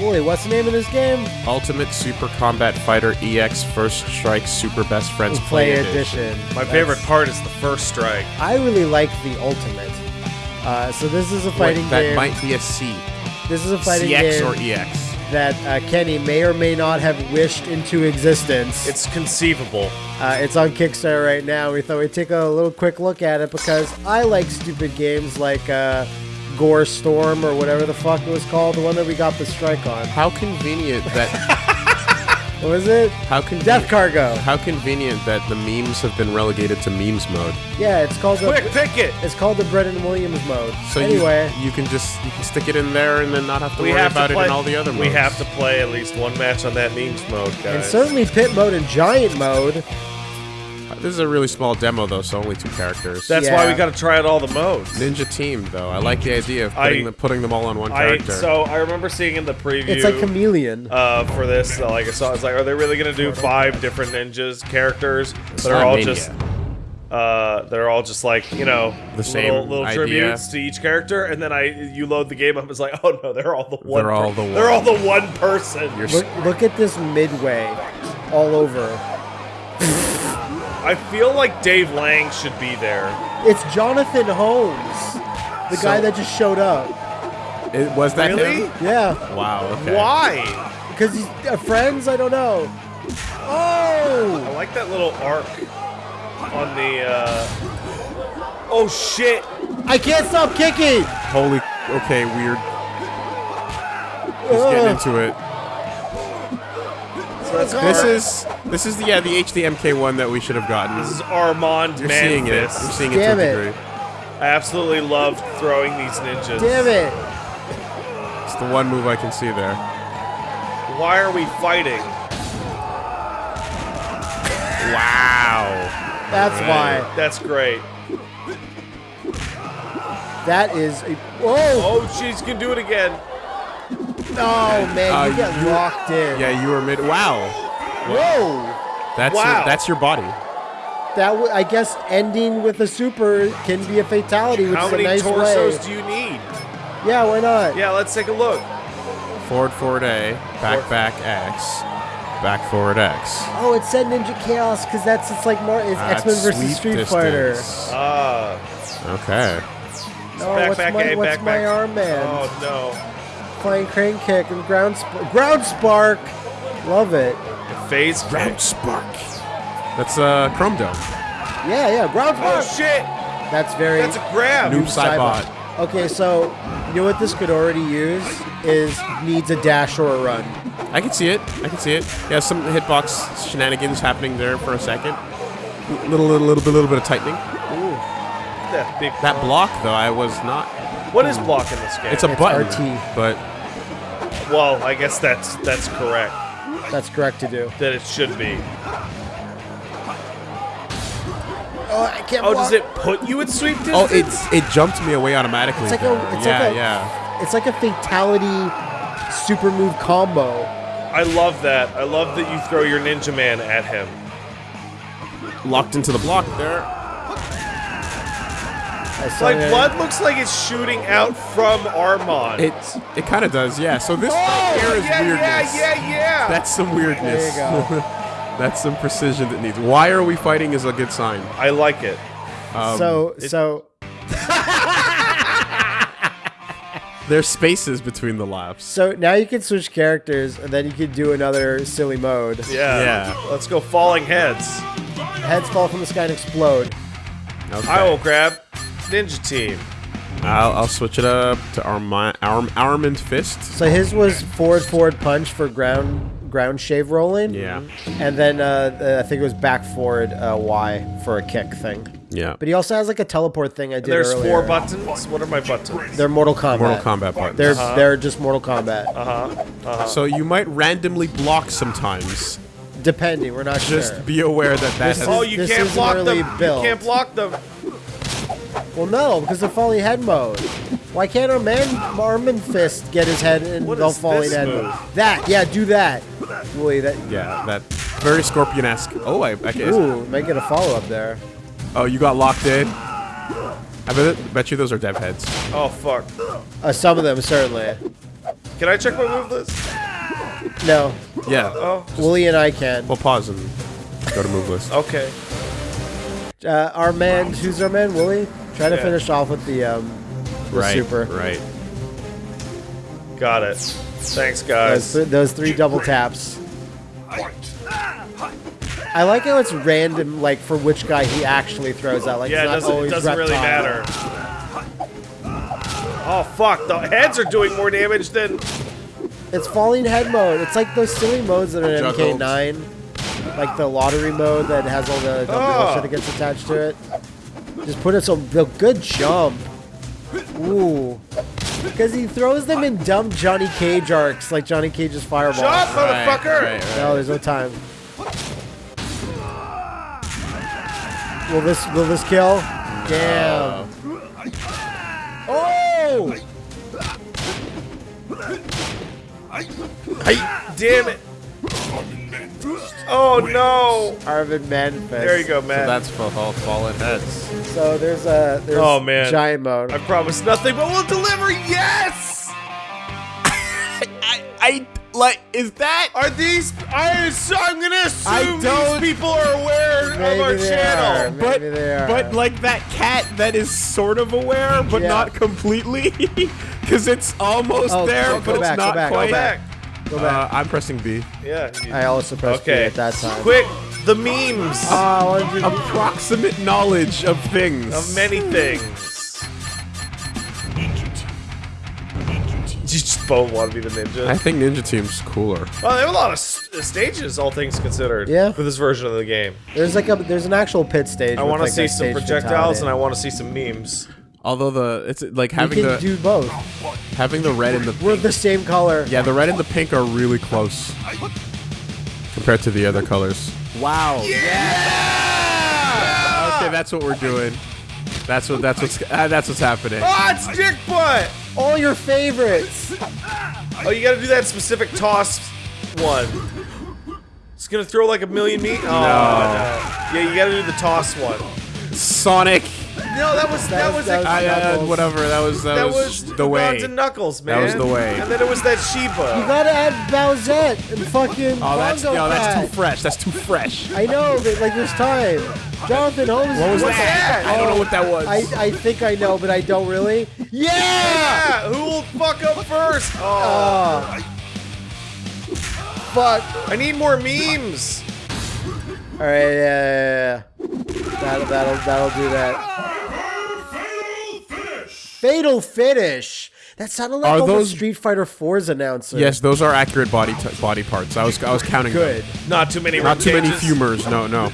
Woolie, what's the name of this game? Ultimate Super Combat Fighter EX First Strike Super Best Friends Play Play, Edition. My That's- favorite part is the first strike. I really like the Ultimate. Uh, so this is a Wait, fighting that game. might be a C. this is a fighting CX game or EX. that uh, Kenny may or may not have wished into existence. It's conceivable. Uh, it's on Kickstarter right now. We thought we'd take a little quick look at it because I like stupid games like uh, Gore Storm or whatever the fuck it was called, the one that we got the strike on. How convenient that. What was it? How convenient. Death Cargo. How convenient that the memes have been relegated to memes mode. Yeah, it's called Quick, the pick it. it's called the Brendan Williams mode. So anyway, you, you can just you can stick it in there and then not have to We worry have about to it in all the other modes. we have to play at least one match on that memes mode, guys. and certainly pit mode and giant mode. This is a really small demo though, so only two characters. That's Yeah. why we got to try out all the modes. Ninja Team though. I like the idea of I- putting, them, putting them all on one I character. so I remember seeing in the preview. It's like chameleon. uh, for this, uh, like I saw, I was like, are they really gonna do five different ninjas characters that are all Mania. just, uh, they're all just like you know The same little, little tributes to each character, and then I you load the game up, it's like, oh no, they're all the one. They're all the one. They're all the one person. You're Look, look at this midway, all over. I feel like Dave Lang should be there. It's Jonathan Holmes, the guy that just showed up. it, was that Really? him? Yeah, Wow. Okay. Why? because he's uh, friends. I don't know. Oh, I like that little arc on the. uh... Oh shit! I can't stop kicking. Holy. Okay. Weird. He's getting Ugh. into it. So that's This is this is the yeah the HDMK one that we should have gotten. this is Armand You're seeing it. You're Manfist. seeing it Damn to a degree. I absolutely love throwing these ninjas. Damn it! It's the one move I can see there. Why are we fighting? Wow. That's why. That's great. That is a. Whoa! Oh, she's can do it again. Oh man, Uh, you get you- locked in. Yeah, you were mid. Wow. Whoa! That's Wow. your, that's your body. That w- I guess ending with a super can be a fatality, which How is a many nice torsos way. do you need? Yeah, why not? Yeah, let's take a look. Forward forward A, back back X, back forward X. Oh, it said Ninja Chaos because that's it's like more it's That's X Men versus Street distance. Ah, Okay. Fighter. Oh, back, what's back, my A, what's back, my back. arm man? Oh no. Flying crane kick and ground sp- ground spark. Love it. Phase kick. spark. That's uh Chrome Dome. Yeah, yeah, ground Oh spark. shit! that's very That's a grab. Noob Saibot. Okay, so you know what this could already use is needs a dash or a run. I can see it. I can see it. Yeah, some hitbox shenanigans happening there for a second. Little little little bit little bit of tightening. Ooh. That big. That block though, I was not. What is blocking this game? It's a It's button, RT. but well, I guess that's that's correct. That's correct to do. That it should be. Oh, I can't. Oh, block. does it put you at sweep oh, distance? oh, it's it jumped me away automatically. It's like there. a. It's yeah, like a. yeah. It's like a fatality super move combo. I love that. I love that you throw your ninja man at him. Locked into the block there. I saw Like that- blood looks like it's shooting out from Armand. It it kind of does, yeah. So this oh, right here is yeah, weirdness. yeah, yeah, yeah. That's some weirdness. There you go. That's some precision that needs. Why are we fighting is a good sign. I like it. Um, so so there's spaces between the laughs. so now you can switch characters and then you can do another silly mode. Yeah. Yeah. Let's go falling heads. Heads fall from the sky and explode. Okay. I will grab Ninja Team. I'll, I'll switch it up to arm arm armament fist. So his was forward forward punch for ground ground shave rolling. Yeah. And then uh, I think it was back forward uh, Y for a kick thing. Yeah. But he also has like a teleport thing I did There's earlier. four buttons. What are my buttons? They're Mortal Kombat. Mortal Kombat buttons. They're Uh-huh. they're just Mortal Kombat. Uh-huh. So you might randomly block sometimes. Depending, we're not Just sure. be aware that that This has. is- Oh, you This can't isn't block really them. built. You can't block them. Well, no, because they're falling head mode. Why can't our man Armin Fist get his head in the falling head move? mode? That, yeah, do that. Wait, that. yeah, that very Scorpion-esque. Oh, I, I guess. Ooh, might get a follow up there. Oh, you got locked in. I bet, bet you those are dev heads. Oh fuck. Uh, some of them certainly. Can I check my move list? No, Yeah. Oh, Woolie and I can. We'll pause and go to move list. okay. Uh, our man, who's our man? Woolie. Try to Yeah. finish off with the um, the right. super. Right. Got it. Thanks, Those, guys. th- those three double taps. I like how it's random, like for which guy he actually throws out. Like Yeah, it it's not doesn't, it always doesn't really matter. Oh, fuck. The heads are doing more damage than... It's falling head mode. It's like those silly modes that are in Juggled. MK9, like the lottery mode that has all the dumb Oh. shit that gets attached to it. Just put it so the good jump. Ooh. Because he throws them in dumb Johnny Cage arcs, like Johnny Cage's fireball. Shut, up, motherfucker! Right, right, No, there's no time. Will this will this kill? Damn. Oh! Damn it. Oh, no. Arvin Manfest. There you go, man. So that's for all fallen heads. So there's a there's Oh, man. giant mode. I promise nothing, but we'll deliver. Yes! I, I like. Is that? Are these... I, I'm gonna assume I don't- these people are aware Maybe of our they channel. are. But Maybe they are. but like that cat that is sort of aware, but Yeah. not completely, because it's almost Oh, there, go- but go it's back, go not back, go quite. Go back. Uh. I'm pressing B. Yeah. I also pressed B at that time. Quick, the memes I wanted to- Approximate knowledge of things. of many things. You just both want to be the ninja. I think Ninja Team's cooler. Well, there are a lot of s- stages, all things considered. Yeah. For this version of the game, there's like a there's an actual pit stage. I want to like, see some stage projectiles and I want to see some memes. Although the it's like having You having can the do both. having the red and the We're the same color. yeah the red and the pink are really close compared to the other colors. Wow. Yeah. Okay, that's what we're doing. That's what that's what's uh, that's what's happening. Oh, it's Dick Butt! All your favorites. Oh, you gotta do that specific toss one. It's gonna throw like a million meat. Oh, no. Yeah, you gotta do the toss one. Sonic. No, that was that, That was, was- that was- I, uh, whatever. That was that, that was, was the way. Ugandan Knuckles, man. was the way. And then it was that Sheba. You gotta add Bowsette and fucking Oh, that's Bongo no, that's too fresh. That's too fresh. I know, but like there's time. Jonathan Holmes. What was What's that? that? I don't know what that was. I, I think I know, but I don't really. Yeah! Yeah, who will fuck up first? Oh, Oh. Fuck. I need more memes. All right, yeah, yeah, yeah. That'll, that'll, that'll do that. Fatal finish. That sounded like Are all those- the Street Fighter 4's announcer. yes, those are accurate body t- body parts. I was I was counting. them. Good. Not too many. Not too many ribcages. humors. No, no.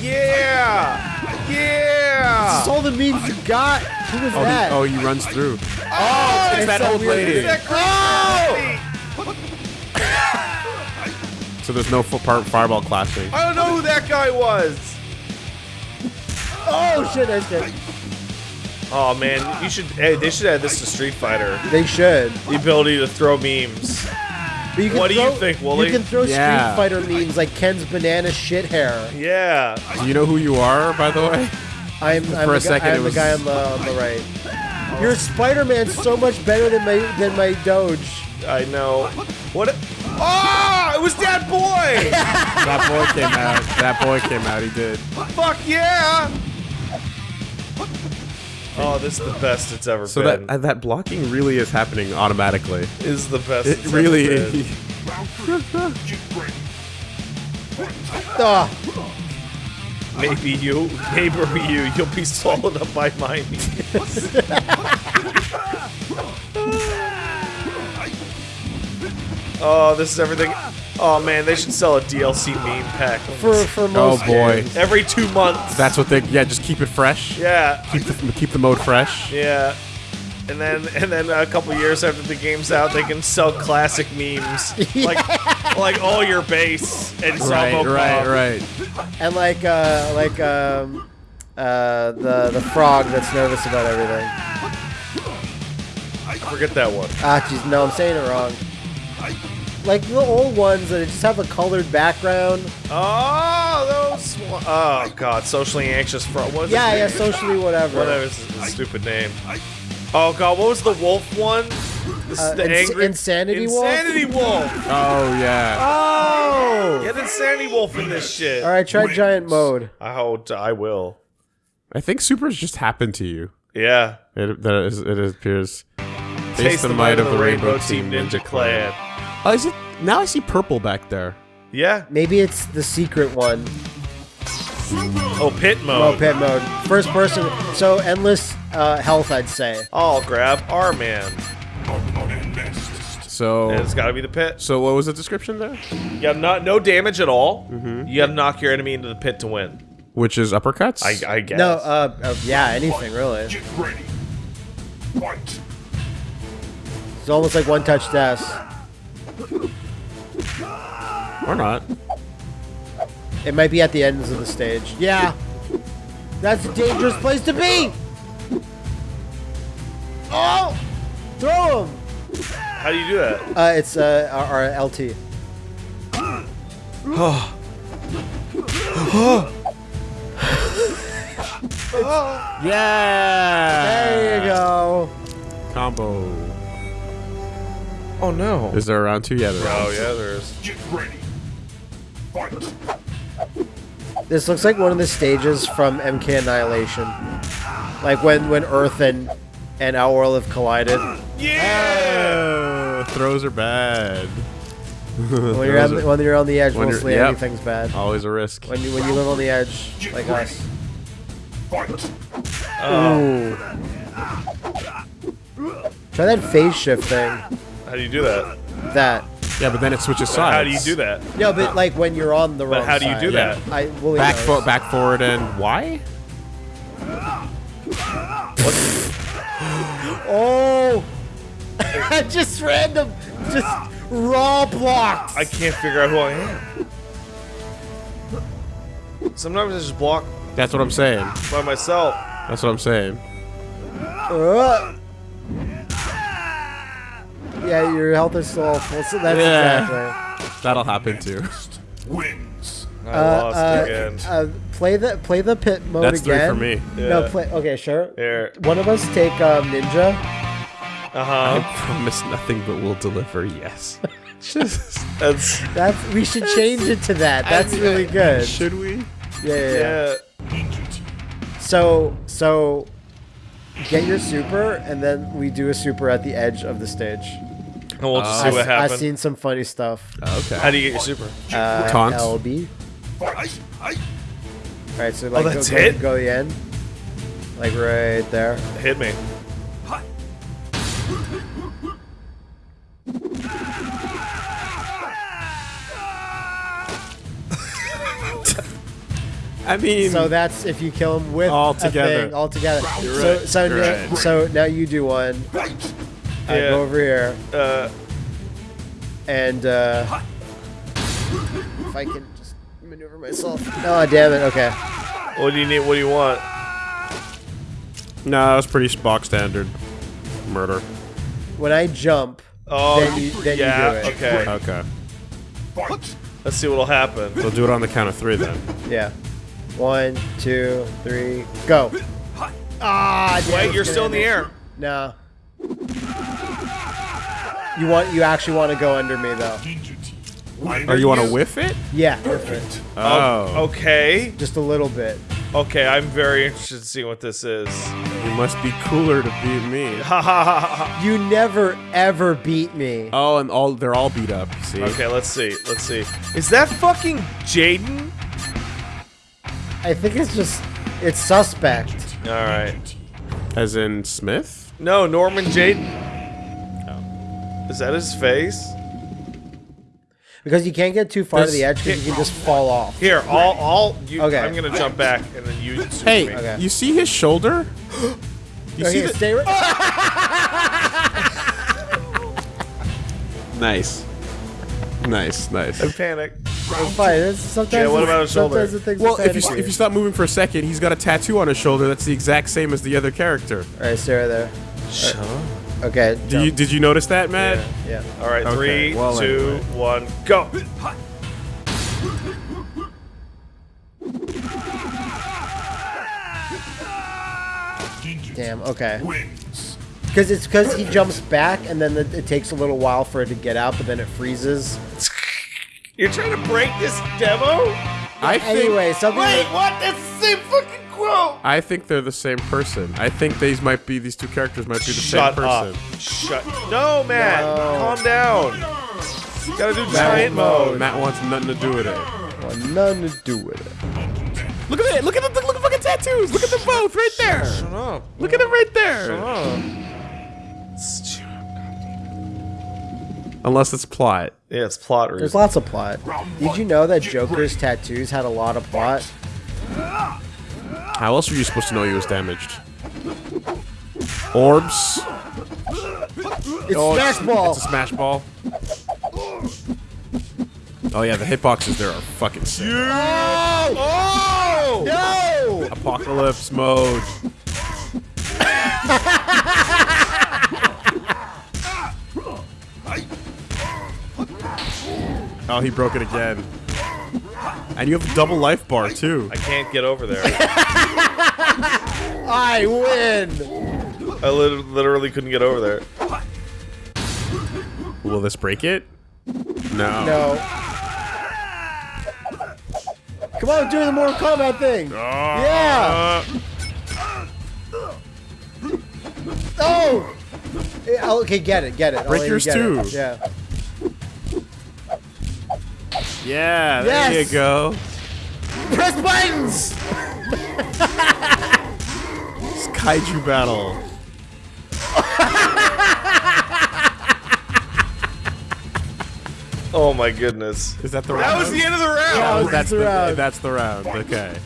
Yeah, yeah. That's all the means you got. Who was Oh, that? he, oh, he runs through. Oh, it's that that old weird- lady. It's that crazy oh! lady. So there's no full part fireball clashing. I don't know who that guy was. Oh, shit, that's good. Oh man, you should. Hey, they should add this to Street Fighter. They should. The ability to throw memes. But you can What do you think, Woolie? You can throw Yeah. Street Fighter memes like Ken's banana shit hair. Yeah. Do you know who you are, by the way? I'm, I'm, For a the, guy, second, I'm it the was- guy on the on the right. Your Spider-Man's so much better than my than my Doge. I know. What? Oh, it was that boy. That boy came out. That boy came out. He did. Fuck yeah. Oh, this is the best it's ever So been. that uh, that blocking really is happening automatically. is the best. It it's ever really been. is. Ah, Maybe you, maybe you, you'll be swallowed up by my oh, this is everything. Oh man, they should sell a DLC meme pack. for for Oh most boy, games. every two months. that's what they. Yeah, just keep it fresh. yeah, Keep the keep the mode fresh. yeah. And then, and then a couple years after the game's out, they can sell classic memes, like, like all your base and Right, Zombopop. right, right. and like uh like um uh the the frog that's nervous about everything. I Forget that one. Ah, jeez, no, I'm saying it wrong. Like the old ones that just have a colored background. Oh, those. one- Oh god, socially anxious frog. What is Yeah, yeah, name? socially whatever. Whatever is his stupid name. Oh god, what was the wolf one? This Uh, the ins- angry Insanity Wolf? Insanity wolf. Oh yeah. Oh! Get insanity wolf in this shit. All right, try giant mode. I hope I will. I think supers just happened to you. Yeah. It that is, it appears. Taste the might of the Rainbow Team Ninja Clan. Oh, is it? Now I see purple back there. Yeah. Maybe it's the secret one. Oh, pit mode. Oh, pit mode. First person. So endless uh, health, I'd say. I'll grab our man. So. And it's got to be the pit. So what was the description there? You have not no damage at all. Mm-hmm. You have to knock your enemy into the pit to win. Which is uppercuts? I, I guess. No, uh, uh, yeah, anything really. Get ready. Fight. It's almost like one touch death. Or not. It might be at the ends of the stage. Yeah. That's a dangerous place to be! Oh! Throw him! How do you do that? Uh, it's uh, our, our LT. Yeah. There you go. Combo. Oh no. Is there a round two? Yeah, there Oh yeah, there's. Get ready. Fight. This looks like one of the stages from MK Annihilation. Like when, when Earth and, and Outworld have collided. Yeah. Uh, throws are bad. When you're, on the, when you're on the edge, When mostly yep. anything's bad. Always a risk. When you, when you live on the edge, like us. Fight. Ooh. Try that phase shift thing. How do you do that? That. Yeah, but then it switches sides. How do you do that? No, but like when you're on the wrong But how do you side. do that? I Willie Back knows. foot, back forward, and why? Oh! just random, just raw blocks. I can't figure out who I am. Sometimes I just block That's what I'm saying. by myself. That's what I'm saying. Uh. Yeah, your health is still full. So that's Yeah. exactly. That'll happen too. Wins. I Uh, lost uh, again. uh, play the play the pit mode That's three for me. No, play. Okay, sure. Here. One of us take um, ninja. Uh huh. I promise nothing but we'll deliver. Yes. Just That's That's we should change it to that. That's really good. Should we? Yeah, yeah, yeah. yeah. So so get your super, and then we do a super at the edge of the stage. And we'll just Uh, see I've, I've seen some funny stuff. Okay. How do you get your super? Uh, Taunt. LB. Fight. Fight. All right, so like that's go, go, it? go the end, like right there. Hit me. I mean, So that's if you kill him with All together. all together. You're so so now, right. so now you do one. Fight. I Yeah. go over here Uh, and uh, if I can just maneuver myself. Oh damn it! Okay. what do you need? What do you want? no, it's pretty Spock standard. Murder. When I jump, Oh, Then you- then you yeah. do it. Okay. Okay. Fight. Let's see what'll happen. We'll do it on the count of three then. yeah. One, two, three, go. Ah, damn, Wait, you're still in the air. No. You want? You actually want to go under me though? Ninja team. Oh, you want to whiff it? Yeah, perfect. Oh. Um, okay. Just a little bit. Okay. I'm very interested to see what this is. You must be cooler to beat me. Ha ha ha ha. You never ever beat me. Oh, and all they're all beat up. you See? Okay. Let's see. Let's see. Is that fucking Jaden? I think it's just it's suspect. All right. As in Smith? No, Norman Jayden. Is that his face? Because you can't get too far to the edge because you can just fall off. Here, I'll, I'll. You, Okay. I'm gonna jump back and then you. shoot Hey, me. Okay. you see his shoulder? You see Okay, the- stay right. Nice. Nice, nice. I panic. It's fine. It's, sometimes Yeah, what about his shoulder? Sometimes the things Well, if you if you stop moving for a second, he's got a tattoo on his shoulder that's the exact same as the other character. All right, stay right there. Shut up. Okay. Do you did you notice that, Matt? Yeah. All right, Okay, three, well, two, anyway. one, go. Damn. Okay. Because it's because he jumps back and then the, it takes a little while for it to get out, but then it freezes. You're trying to break this demo? I think, Anyway, something. Wait, that- what? That's the same fucking quote. I think they're the same person. I think these might be these two characters might be the Shut same up. person. Shut. No, Matt. No. Calm down. You gotta do giant mode. Matt wants nothing to do with it. well, nothing to do with it. Look at it! Look at the look at the fucking tattoos! Look at them both right there! Shut up. Look at them right there! Shut up. Unless it's plot. Yeah, it's plot There's lots of plot. Did you know that Joker's tattoos had a lot of plot? How else were you supposed to know he was damaged? Orbs. It's oh, Smash Ball. It's a smash ball. Oh yeah, the hitboxes there are fucking sick. Oh! No! Apocalypse mode. Oh, he broke it again. And you have a double life bar too. I can't get over there. I win! I lit- literally couldn't get over there. Will this break it? No. No. Come on, do the Mortal Kombat thing! Ah. Yeah! Oh! Yeah, oh, Okay, get it, get it. Break yours get it. too. Yeah. Yeah, there Yes! you go. Press buttons! It's kaiju battle. Oh my goodness. Is that the round? That was the end of the round. That was that's the the round. That's the round. Okay.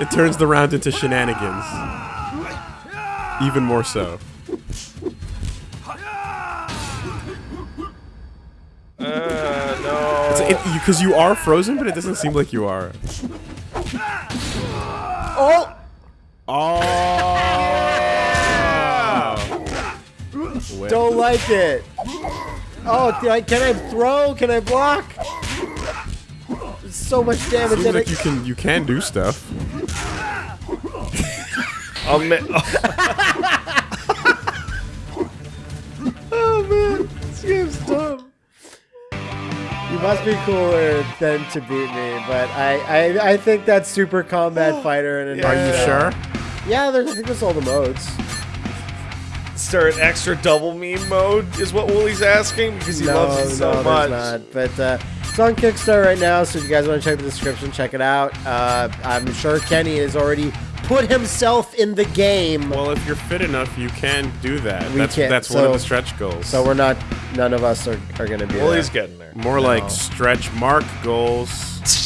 It turns the round into shenanigans. Even more so. Because you are frozen, but it doesn't seem like you are. Oh! Oh. Don't like it. Oh, can I, can I throw? Can I block? There's so much damage Seems in like it. you can you can do stuff. Oh, I'll ma- Oh man, this game's dumb. You must be cooler than to beat me, but I, I, I think that's Super Combat Fighter in a Are you sure? Yeah, there's, I think that's all the modes. start extra double meme mode is what Woolie's asking because he loves it so no, much. there's not. But uh, it's on Kickstarter right now, so if you guys want to check the description, check it out. Uh, I'm sure Kenny is already put himself in the game, Well, if you're fit enough, you can do that. We that's can- that's one of the stretch goals. so we're not. None of us are, are going to be. Woolie's there. getting there. more like stretch mark goals.